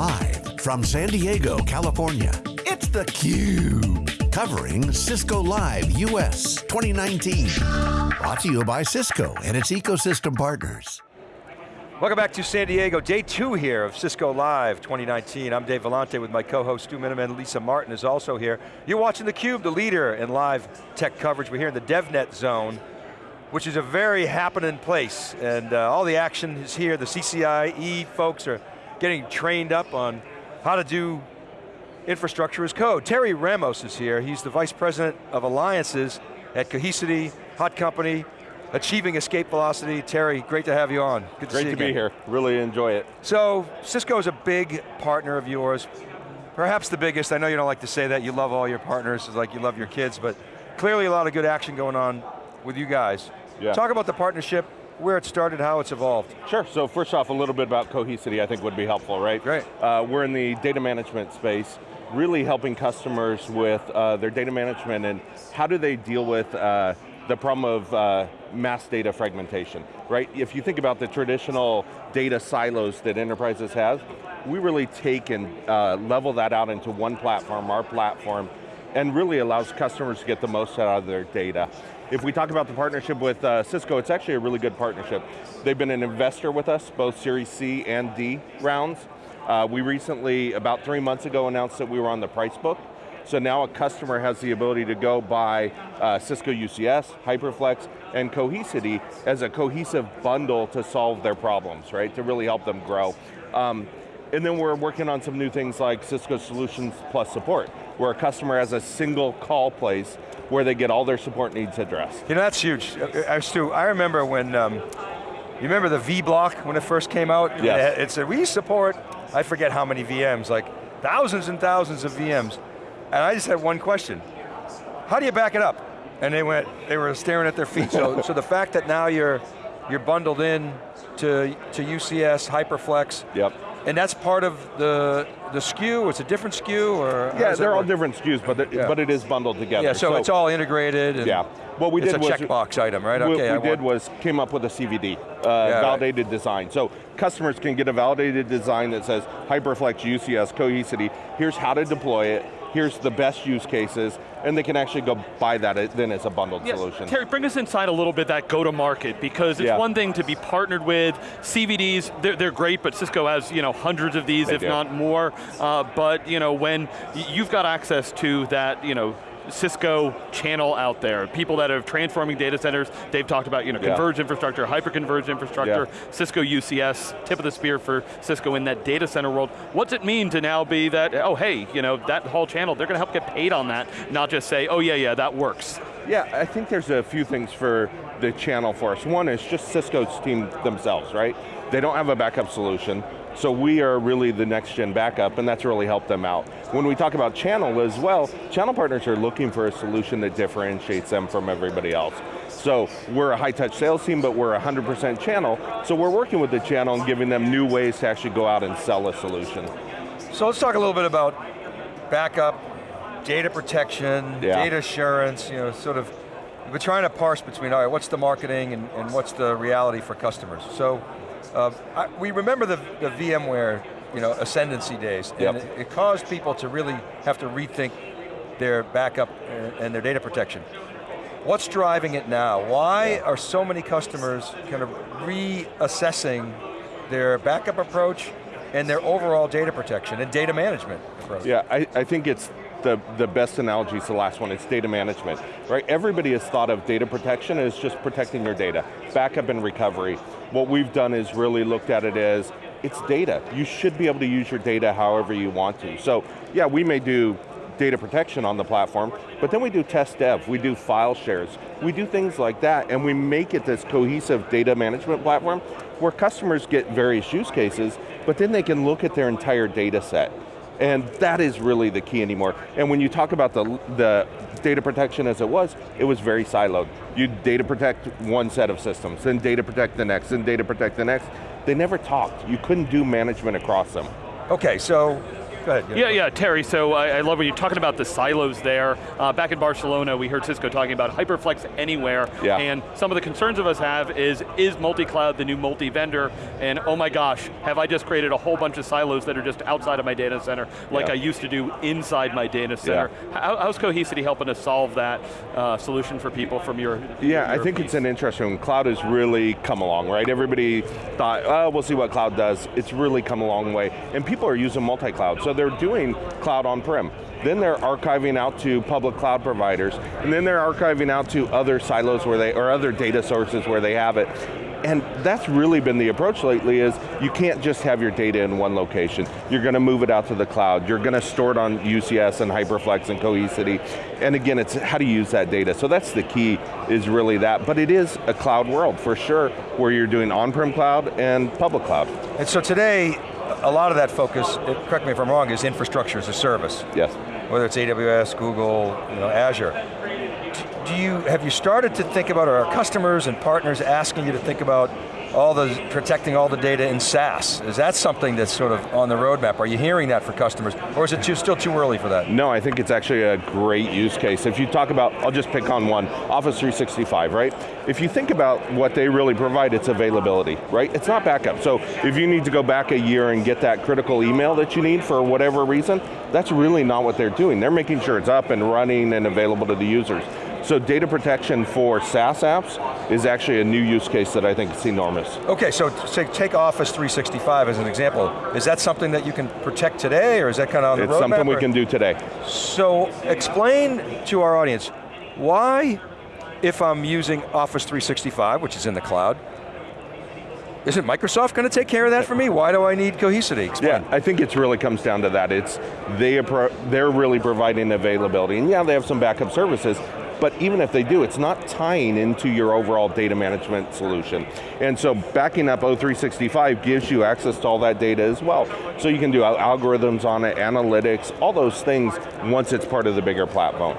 Live from San Diego, California, it's theCUBE. Covering Cisco Live US 2019. Brought to you by Cisco and its ecosystem partners. Welcome back to San Diego, day two here of Cisco Live 2019. I'm Dave Vellante with my co-host Stu Miniman, Lisa Martin is also here. You're watching theCUBE, the leader in live tech coverage. We're here in the DevNet zone, which is a very happening place, and uh, all the action is here. The CCIE folks are getting trained up on how to do infrastructure as code. Terry Ramos is here. He's the Vice President of Alliances at Cohesity, Hot Company, Achieving Escape Velocity. Terry, great to have you on. Good to great to be here, really enjoy it. So, Cisco is a big partner of yours, perhaps the biggest. I know you don't like to say that, you love all your partners, it's like you love your kids, but clearly a lot of good action going on with you guys. Yeah. Talk about the partnership, where it started, how it's evolved. Sure, so first off, a little bit about Cohesity I think would be helpful, right? Great. Uh, we're in the data management space, really helping customers with uh, their data management and how do they deal with uh, the problem of uh, mass data fragmentation, right? If you think about the traditional data silos that enterprises have, we really take and uh, level that out into one platform, our platform, and really allows customers to get the most out of their data. If we talk about the partnership with uh, Cisco, it's actually a really good partnership. They've been an investor with us, both Series C and D rounds. Uh, we recently, about three months ago, announced that we were on the price book. So now a customer has the ability to go buy uh, Cisco UCS, HyperFlex, and Cohesity as a cohesive bundle to solve their problems, right? To really help them grow. Um, and then we're working on some new things like Cisco Solutions Plus Support, where a customer has a single call place where they get all their support needs addressed. You know, that's huge. Uh, uh, Stu, I remember when, um, you remember the V-Block when it first came out? Yes. It said, we support, I forget how many VMs, like thousands and thousands of VMs. And I just had one question. How do you back it up? And they went, they were staring at their feet. So, so the fact that now you're, you're bundled in to, to UCS, HyperFlex, yep. And that's part of the the SKU, it's a different SKU, or Yeah, they're all different SKUs, but, yeah. but it is bundled together. Yeah, so, so it's all integrated. yeah. What we it's did a was checkbox item, right? What okay, we did was came up with a CVD, uh, yeah, validated right. design. So customers can get a validated design that says HyperFlex, UCS, Cohesity, here's how to deploy it, here's the best use cases, and they can actually go buy that then as a bundled yeah, solution. Terry, bring us inside a little bit that go-to-market, because it's yeah. one thing to be partnered with, CVDs, they're, they're, great, but Cisco has you know hundreds of these, they if do. not more, uh, but you know, when you've got access to that, you know, Cisco channel out there, people that are transforming data centers, They've talked about you know, converged yeah. infrastructure, hyper-converged infrastructure, yeah. Cisco UCS, tip of the spear for Cisco in that data center world. What's it mean to now be that, oh hey, you know, that whole channel, they're going to help get paid on that, not just say, oh yeah, yeah, that works. Yeah, I think there's a few things for the channel for us. One is just Cisco's team themselves, right? They don't have a backup solution. So we are really the next gen backup and that's really helped them out. When we talk about channel as well, channel partners are looking for a solution that differentiates them from everybody else. So we're a high touch sales team, but we're 100% channel, so we're working with the channel and giving them new ways to actually go out and sell a solution. So let's talk a little bit about backup, data protection, yeah. data assurance, you know, sort of, we're trying to parse between, all right, what's the marketing and, and what's the reality for customers? So uh, I, we remember the, the VMware you know, ascendancy days, and yep. it, it, caused people to really have to rethink their backup and, and their data protection. What's driving it now? Why yeah. are so many customers kind of reassessing their backup approach and their overall data protection and data management approach? Yeah, I, I think it's the, the best analogy is the last one, it's data management, right? Everybody has thought of data protection as just protecting your data, backup and recovery. What we've done is really looked at it as, it's data. You should be able to use your data however you want to. So, yeah, we may do data protection on the platform, but then we do test dev, we do file shares, we do things like that, and we make it this cohesive data management platform where customers get various use cases, but then they can look at their entire data set. And that is really the key anymore. And when you talk about the, the data protection as it was, it was very siloed. You data protect one set of systems, then data protect the next, then data protect the next. They never talked. You couldn't do management across them. Okay, so Go ahead. Yeah, yeah, Terry, so I, I love when you're talking about the silos there. Uh, back in Barcelona, we heard Cisco talking about HyperFlex Anywhere, yeah. and some of the concerns of us have is, is multi-cloud the new multi-vendor? And oh my gosh, have I just created a whole bunch of silos that are just outside of my data center, like yeah. I used to do inside my data center? Yeah. How, how's Cohesity helping us solve that uh, solution for people from your Yeah, your I think piece? it's an interesting, cloud has really come along, right? Everybody thought, oh, we'll see what cloud does. It's really come a long way. And people are using multi-cloud, so they're doing cloud on-prem. Then they're archiving out to public cloud providers, and then they're archiving out to other silos where they, or other data sources where they have it. And that's really been the approach lately is you can't just have your data in one location. You're going to move it out to the cloud. You're going to store it on UCS and HyperFlex and Cohesity. And again, it's how to use that data. So that's the key, is really that. But it is a cloud world, for sure, where you're doing on-prem cloud and public cloud. And so today, a lot of that focus, correct me if I'm wrong, is infrastructure as a service. Yes. Whether it's AWS, Google, you know, Azure do you, have you started to think about, or are customers and partners asking you to think about all the, protecting all the data in SaaS? Is that something that's sort of on the roadmap? Are you hearing that for customers? Or is it too, still too early for that? No, I think it's actually a great use case. If you talk about, I'll just pick on one, Office 365, right? If you think about what they really provide, it's availability, right? It's not backup. So if you need to go back a year and get that critical email that you need for whatever reason, that's really not what they're doing. They're making sure it's up and running and available to the users. So data protection for SaaS apps is actually a new use case that I think is enormous. Okay, so take Office 365 as an example. Is that something that you can protect today, or is that kind of on the it's roadmap? It's something we or? can do today. So explain to our audience, why, if I'm using Office 365, which is in the cloud, isn't Microsoft going to take care of that for me? Why do I need Cohesity? Explain. Yeah, I think it really comes down to that. It's they they're really providing availability, and yeah, they have some backup services, but even if they do, it's not tying into your overall data management solution. And so backing up O365 gives you access to all that data as well. So you can do algorithms on it, analytics, all those things once it's part of the bigger platform.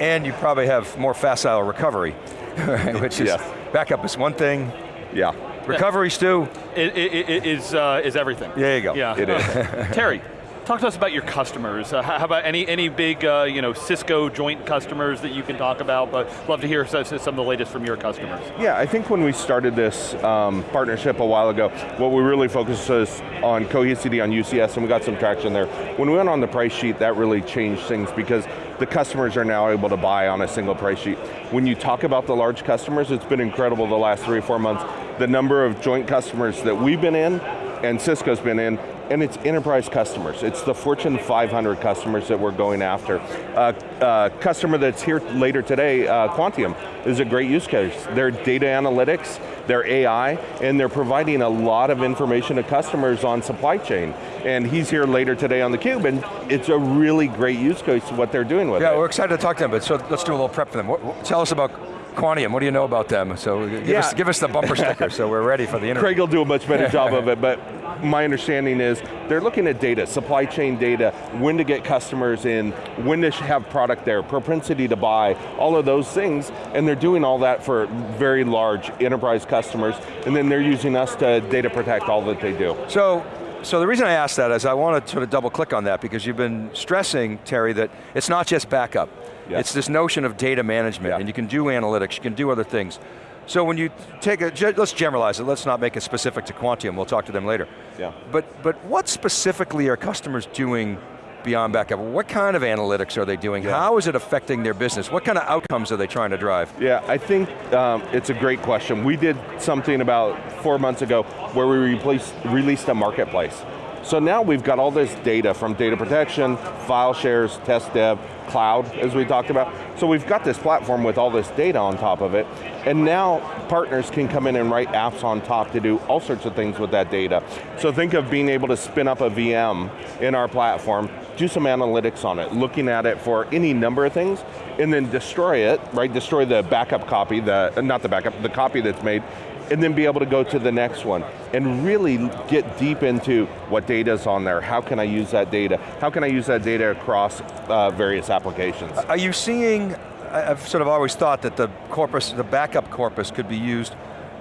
And you probably have more facile recovery, which is, yes. backup is one thing. Yeah. Recovery, Stu? It, it, it is, uh, is everything. There you go. Yeah. It is. Terry, Talk to us about your customers. Uh, how about any any big uh, you know Cisco joint customers that you can talk about? But love to hear some of the latest from your customers. Yeah, I think when we started this um, partnership a while ago, what we really focused was on Cohesity on UCS, and we got some traction there. When we went on the price sheet, that really changed things because the customers are now able to buy on a single price sheet. When you talk about the large customers, it's been incredible the last three or four months. The number of joint customers that we've been in and Cisco's been in, and it's enterprise customers. It's the Fortune 500 customers that we're going after. Uh, uh, customer that's here later today, uh, Quantium, is a great use case. Their data analytics, their AI, and they're providing a lot of information to customers on supply chain. And he's here later today on theCUBE, and it's a really great use case what they're doing with yeah, it. Yeah, we're excited to talk to them, but so let's do a little prep for them. What, what, tell us about Quantium, what do you know about them? So give, yeah. us, give us the bumper sticker so we're ready for the interview. Craig will do a much better job of it, but my understanding is they're looking at data, supply chain data, when to get customers in, when to have product there, propensity to buy, all of those things, and they're doing all that for very large enterprise customers, and then they're using us to data protect all that they do. So, so the reason I asked that is I want to sort of double click on that because you've been stressing, Terry, that it's not just backup. Yeah. It's this notion of data management, yeah. and you can do analytics, you can do other things. So when you take a, let's generalize it, let's not make it specific to Quantium, we'll talk to them later. Yeah. But, but what specifically are customers doing beyond backup? What kind of analytics are they doing? Yeah. How is it affecting their business? What kind of outcomes are they trying to drive? Yeah, I think um, it's a great question. We did something about four months ago where we replaced, released a marketplace. So now we've got all this data from data protection, file shares, test dev, cloud, as we talked about. So we've got this platform with all this data on top of it, and now partners can come in and write apps on top to do all sorts of things with that data. So think of being able to spin up a VM in our platform, do some analytics on it, looking at it for any number of things, and then destroy it, right? Destroy the backup copy, the not the backup, the copy that's made, and then be able to go to the next one and really get deep into what data is on there, how can I use that data, how can I use that data across uh, various applications. Are you seeing, I've sort of always thought that the corpus, the backup corpus could be used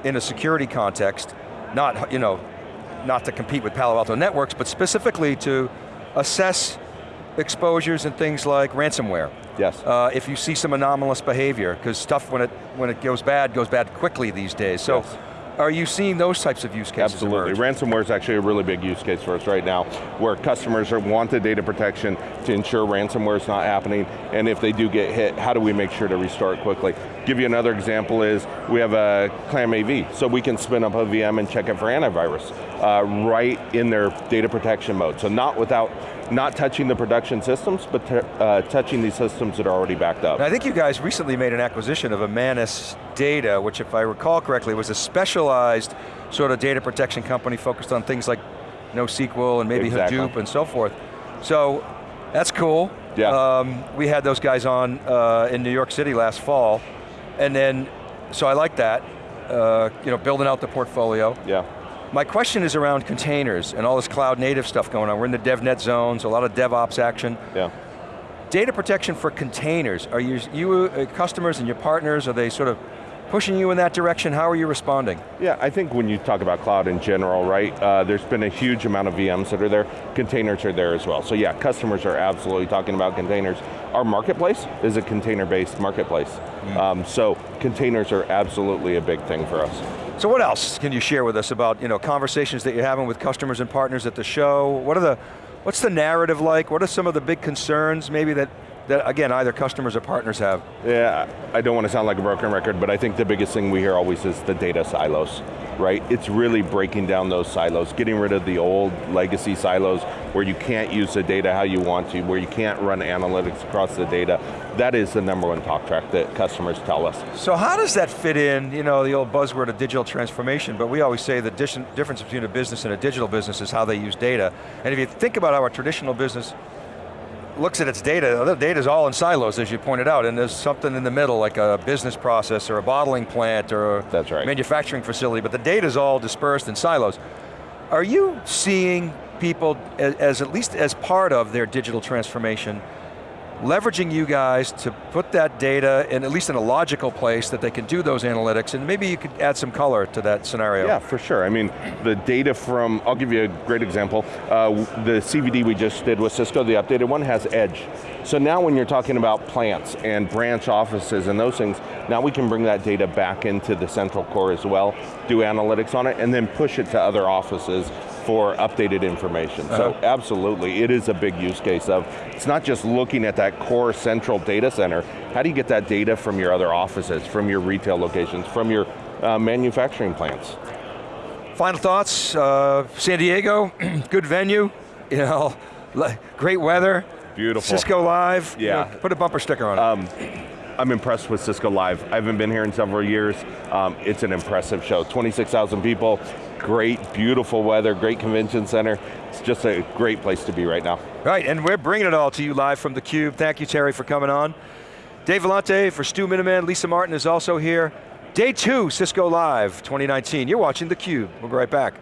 in a security context, not, you know, not to compete with Palo Alto Networks, but specifically to assess exposures and things like ransomware. Yes. Uh, if you see some anomalous behavior, because stuff when it, when it goes bad, goes bad quickly these days. So Yes. are you seeing those types of use cases Absolutely, emerge? ransomware is actually a really big use case for us right now, where customers are, want the data protection to ensure ransomware is not happening, and if they do get hit, how do we make sure to restore it quickly? Give you another example is, we have a Clam AV, so we can spin up a VM and check it for antivirus, uh, right in their data protection mode. So not without, not touching the production systems, but uh, touching these systems that are already backed up. And I think you guys recently made an acquisition of Imanis Data, which if I recall correctly, was a specialized sort of data protection company focused on things like NoSQL and maybe Exactly. Hadoop and so forth. So, that's cool. Yeah. Um, we had those guys on uh, in New York City last fall, and then, so I like that, uh, you know, building out the portfolio. Yeah. My question is around containers and all this cloud native stuff going on. We're in the DevNet zones, a lot of DevOps action. Yeah. Data protection for containers, are you, you uh, customers and your partners, are they sort of pushing you in that direction? How are you responding? Yeah, I think when you talk about cloud in general, right, uh, there's been a huge amount of VMs that are there, containers are there as well. So yeah, customers are absolutely talking about containers. Our marketplace is a container-based marketplace. Um, so containers are absolutely a big thing for us. So what else can you share with us about you know, conversations that you're having with customers and partners at the show? What are the, what's the narrative like? What are some of the big concerns maybe that, that again, either customers or partners have? Yeah, I don't want to sound like a broken record, but I think the biggest thing we hear always is the data silos, right? It's really breaking down those silos, getting rid of the old legacy silos where you can't use the data how you want to, where you can't run analytics across the data. That is the number one talk track that customers tell us. So how does that fit in, you know, the old buzzword of digital transformation, but we always say the difference between a business and a digital business is how they use data. And if you think about how a traditional business looks at its data, the data's all in silos, as you pointed out, and there's something in the middle, like a business process or a bottling plant or a That's right. manufacturing facility, but the data's all dispersed in silos. Are you seeing people as, as at least as part of their digital transformation, leveraging you guys to put that data in at least in a logical place that they can do those analytics, and maybe you could add some color to that scenario. Yeah, for sure. I mean, the data from, I'll give you a great example. Uh, the CVD we just did with Cisco, the updated one, has edge. So now when you're talking about plants and branch offices and those things, now we can bring that data back into the central core as well, do analytics on it, and then push it to other offices for updated information. So Uh-huh. absolutely, it is a big use case of, it's not just looking at that core central data center, how do you get that data from your other offices, from your retail locations, from your uh, manufacturing plants? Final thoughts, uh, San Diego, good venue, you know, great weather. Beautiful. Cisco Live. you Yeah. know, put a bumper sticker on it. I'm impressed with Cisco Live. I haven't been here in several years. Um, it's an impressive show. 26,000 people, great, beautiful weather, great convention center. It's just a great place to be right now. Right, and we're bringing it all to you live from theCUBE. Thank you, Terry, for coming on. Dave Vellante for Stu Miniman, Lisa Martin is also here. Day two, Cisco Live 2019. You're watching theCUBE. We'll be right back.